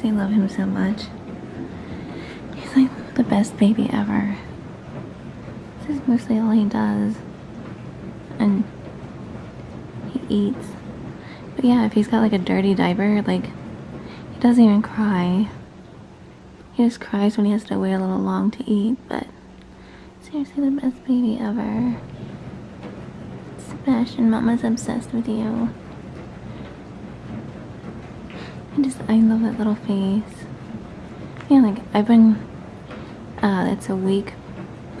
seriously love him so much. He's like the best baby ever. This is mostly all he does. And he eats. But yeah, if he's got like a dirty diaper, like he doesn't even cry. He just cries when he has to wait a little long to eat, but seriously the best baby ever. Sebastian, mama's obsessed with you. I just, I love that little face. Yeah, like, I've been, uh, it's a week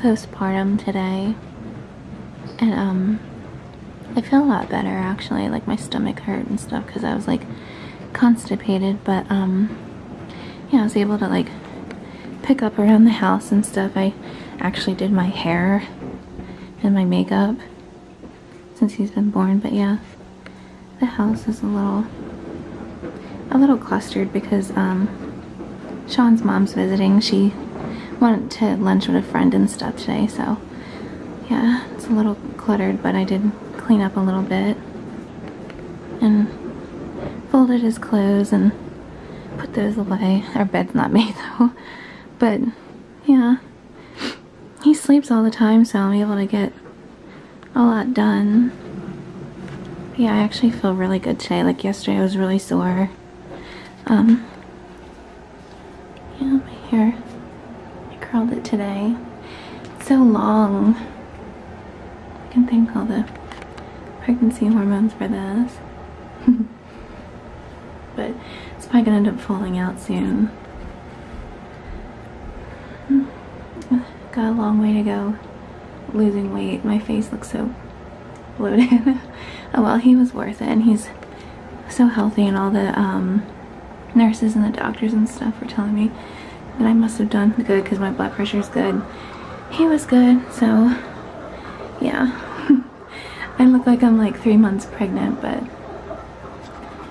postpartum today. And, um, I feel a lot better, actually. Like, my stomach hurt and stuff because I was, like, constipated. But, um, yeah, I was able to, like, pick up around the house and stuff. I actually did my hair and my makeup since he's been born. But, yeah, the house is a little a little clustered because um, Sean's mom's visiting. She went to lunch with a friend and stuff today, so yeah, it's a little cluttered, but I did clean up a little bit and folded his clothes and put those away. Our bed's not made though, but yeah, he sleeps all the time, so I'm able to get a lot done. yeah, I actually feel really good today. Like yesterday I was really sore um, yeah, my hair, I curled it today. It's so long. I can thank all the pregnancy hormones for this. but it's probably gonna end up falling out soon. Got a long way to go losing weight. My face looks so bloated. oh well, he was worth it and he's so healthy and all the um, nurses and the doctors and stuff were telling me that I must have done good because my blood pressure is good. He was good, so yeah. I look like I'm like three months pregnant, but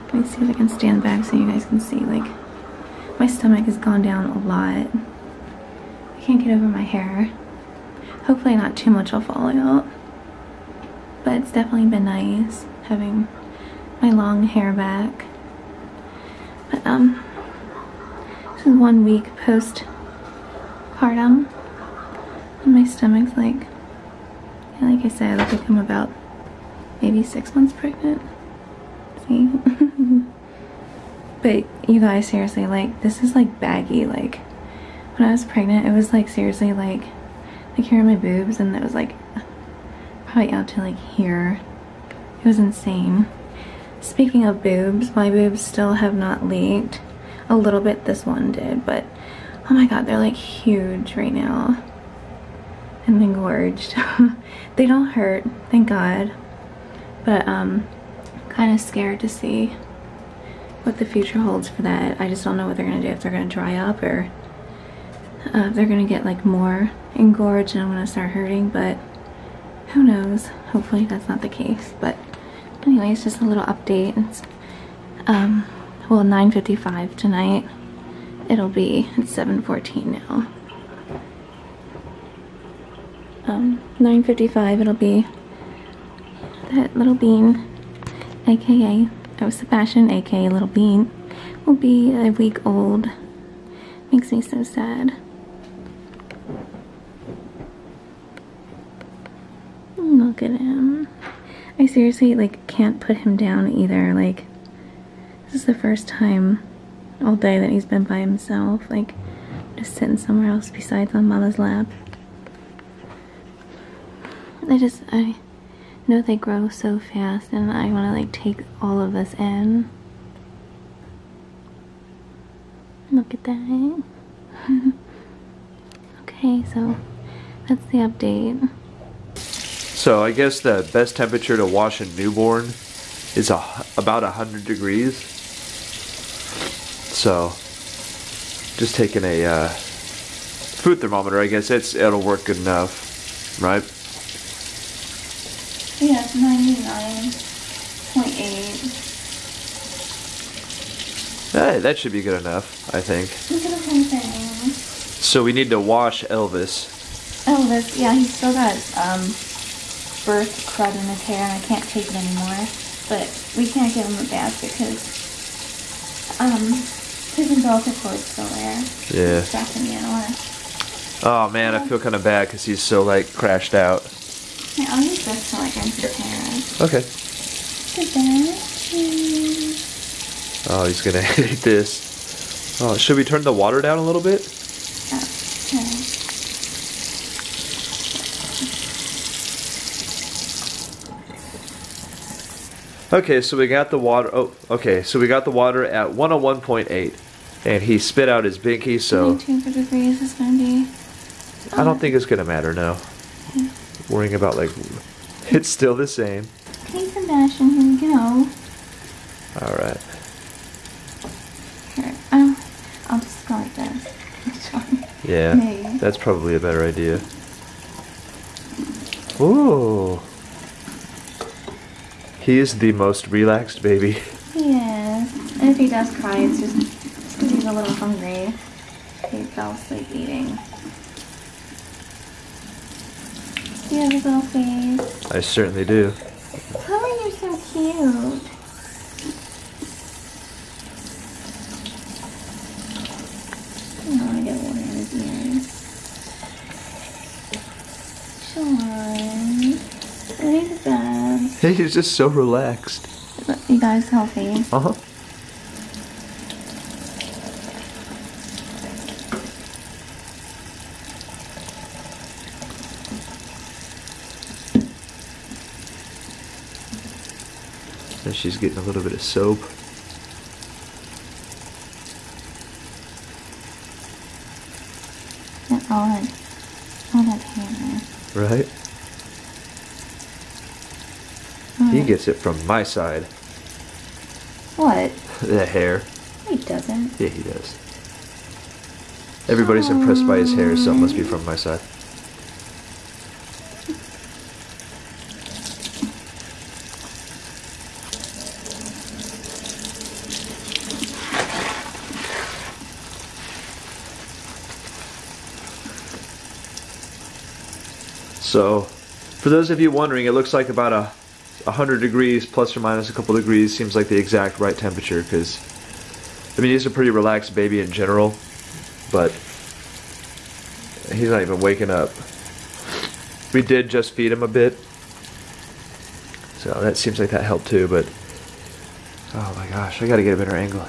let me see if I can stand back so you guys can see. Like, my stomach has gone down a lot. I can't get over my hair. Hopefully not too much will fall out. But it's definitely been nice having my long hair back. But um, this is one week postpartum, and my stomach's like, yeah, like I said, I look like I'm about maybe six months pregnant. See? but you guys, seriously, like, this is like baggy. Like, when I was pregnant, it was like seriously like, like here are my boobs, and it was like probably out to like here. It was insane. Speaking of boobs, my boobs still have not leaked. A little bit this one did, but oh my god, they're like huge right now. And engorged. they don't hurt, thank god. But um kind of scared to see what the future holds for that. I just don't know what they're gonna do, if they're gonna dry up or uh, they're gonna get like more engorged and I'm gonna start hurting, but who knows. Hopefully that's not the case, but anyways, just a little update. It's, um, well, 9.55 tonight. It'll be, it's 7.14 now. Um, 9.55, it'll be that little bean, aka, oh, Sebastian, aka Little Bean, will be a week old. Makes me so sad. Look at him. I seriously like can't put him down either. Like this is the first time all day that he's been by himself. Like just sitting somewhere else besides on Mama's lap. I just I know they grow so fast and I want to like take all of this in. Look at that. okay, so that's the update. So I guess the best temperature to wash a newborn is a, about 100 degrees. So just taking a uh, food thermometer, I guess it's it'll work good enough, right? Yeah, it's 99.8. Hey, that should be good enough, I think. Look at the whole thing. So we need to wash Elvis. Elvis, yeah, he's still got um, birth crud in his hair and I can't take it anymore. But we can't give him a bath because um, His umbilical cord's still there. Yeah. Distracting me, I don't. Oh man, I feel kind of bad because he's so like crashed out. Yeah, I'll use this to like rinse his hair. Okay. Oh, he's gonna hate this. Oh, should we turn the water down a little bit? Okay. Okay, so we got the water. Oh, okay, so we got the water at 101.8, and he spit out his binky. So 22 degrees is gonna be. I don't think it's gonna matter now. Worrying about like, it's still the same. Okay, Sebastian, here we go. All right. Here, um, I'll just go like this. Yeah, Maybe. that's probably a better idea. Ooh. He is the most relaxed baby. Yes. And if he does cry, it's just because he's a little hungry. He fell asleep eating. Do you have his little face? I certainly do. Oh, you're so cute. I don't want to get water in his ears. Sean. What is that? He's just so relaxed. You guys healthy? Uh huh. And she's getting a little bit of soap. All that, all that hair. Right? He gets it from my side. What? The hair. He doesn't. Yeah, he does. Everybody's impressed by his hair, so it must be from my side. So, for those of you wondering, it looks like about a 100 degrees plus or minus a couple degrees seems like the exact right temperature because I mean, he's a pretty relaxed baby in general, but he's not even waking up. We did just feed him a bit, so that seems like that helped too, but oh my gosh, I gotta get a better angle.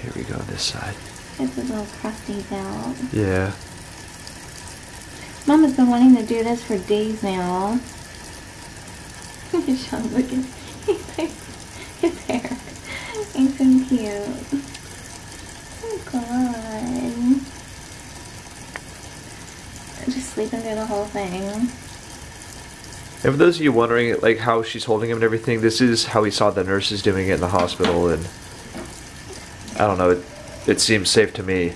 Here we go, this side. It's a little crusty belt. Yeah. Mom has been wanting to do this for days now. Sean, look at his hair. He's so cute. Oh god. Just sleeping through the whole thing. And for those of you wondering, like how she's holding him and everything, this is how we saw the nurses doing it in the hospital, and I don't know, it, it seems safe to me.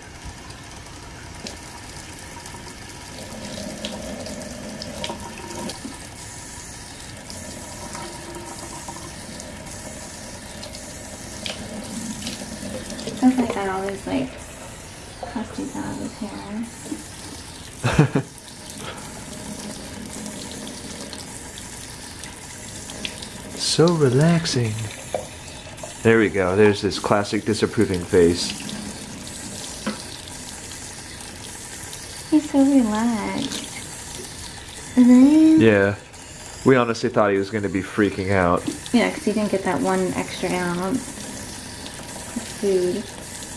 Sounds like I always like crusties out of his hair. So relaxing. There we go. There's this classic disapproving face. He's so relaxed. And then Yeah. We honestly thought he was going to be freaking out, Yeah, because he didn't get that one extra ounce of food.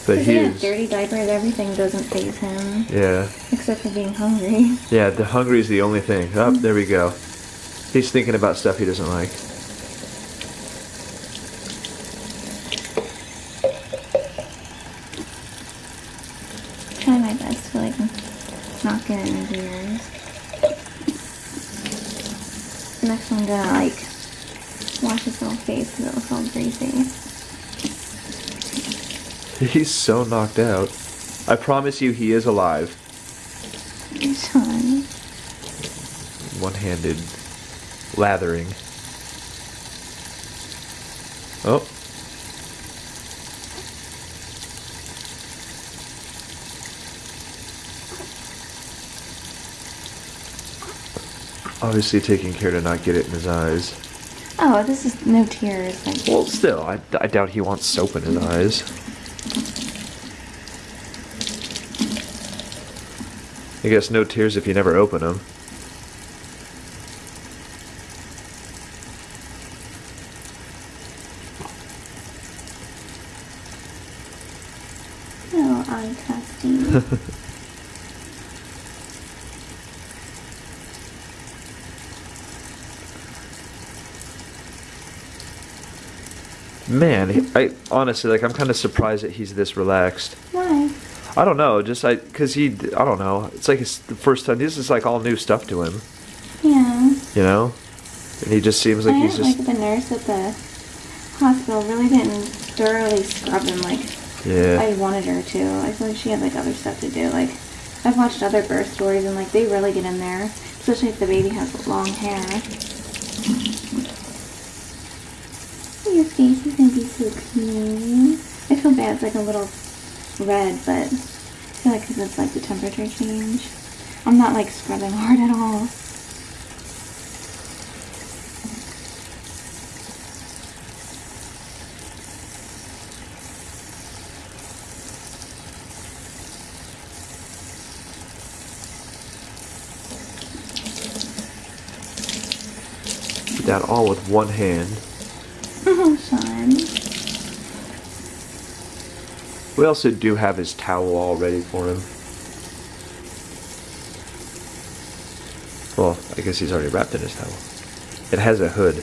but Because he he has dirty diapers, everything doesn't phase him. Yeah. Except for being hungry. Yeah, the hungry is the only thing. Oh, there we go. He's thinking about stuff he doesn't like. Try my best to like not get in his ears. Next I'm gonna like wash his little face because it looks all greasy. He's so knocked out. I promise you, he is alive. Sean. One handed lathering. Oh. Obviously, taking care to not get it in his eyes. Oh, this is no tears. Well, still, I, I doubt he wants soap in his eyes. I guess no tears if you never open them. No eye testing. Man, I honestly like. I'm kind of surprised that he's this relaxed. I don't know, just I, cause he, I don't know. It's like it's the first time. This is like all new stuff to him, Yeah. you know. And he just seems like I he's just, like the nurse at the hospital really didn't thoroughly scrub him like yeah. I wanted her to. I feel like she had like other stuff to do. Like I've watched other birth stories and like they really get in there, especially if the baby has long hair. Your face is gonna be so cute. I feel bad. It's like a little red, but I feel like 'cause it's like the temperature change. I'm not like scrubbing hard at all. That all with one hand. Oh, Sean. We also do have his towel all ready for him. Well, I guess he's already wrapped in his towel. It has a hood.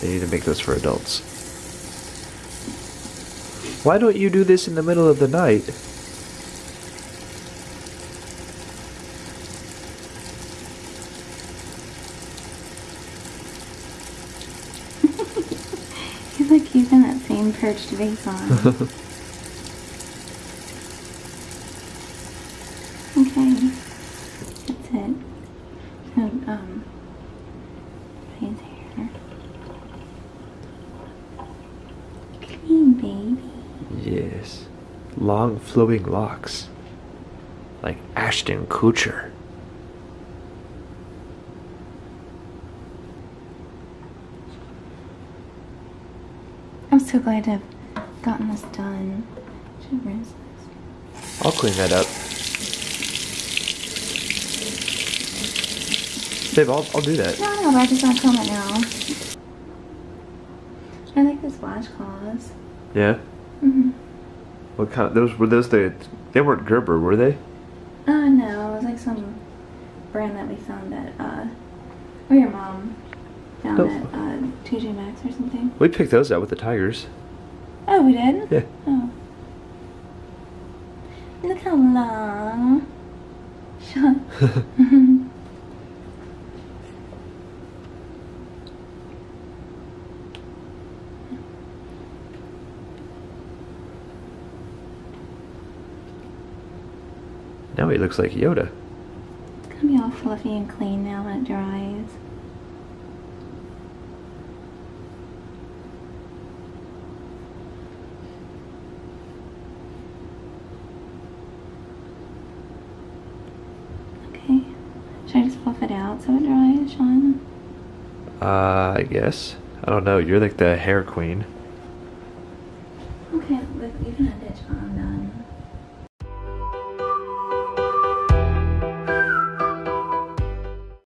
They need to make those for adults. Why don't you do this in the middle of the night? He's like keeping that same perched face on. okay. That's it. So, um, his hair. Clean, baby. Yes. Long flowing locks. Like Ashton Kutcher. I'm so glad to have gotten this done. Should rinse this. I'll clean that up. Babe, I'll, I'll do that. No, no, but I just want to comb it now. I like this washcloths. Yeah? Mm-hmm. What kind of, those, were those the, they weren't Gerber, were they? Uh, no, it was like some brand that we found at, uh, or your mom found Oh. at, uh, TJ Maxx or something. We picked those out with the tigers. Oh, we did? Yeah. Oh. Look how long. Shut. now he looks like Yoda. It's gonna be all fluffy and clean now when it dries. Okay. Fluff it out so it dries, Sean? Uh, I guess. I don't know. You're like the hair queen.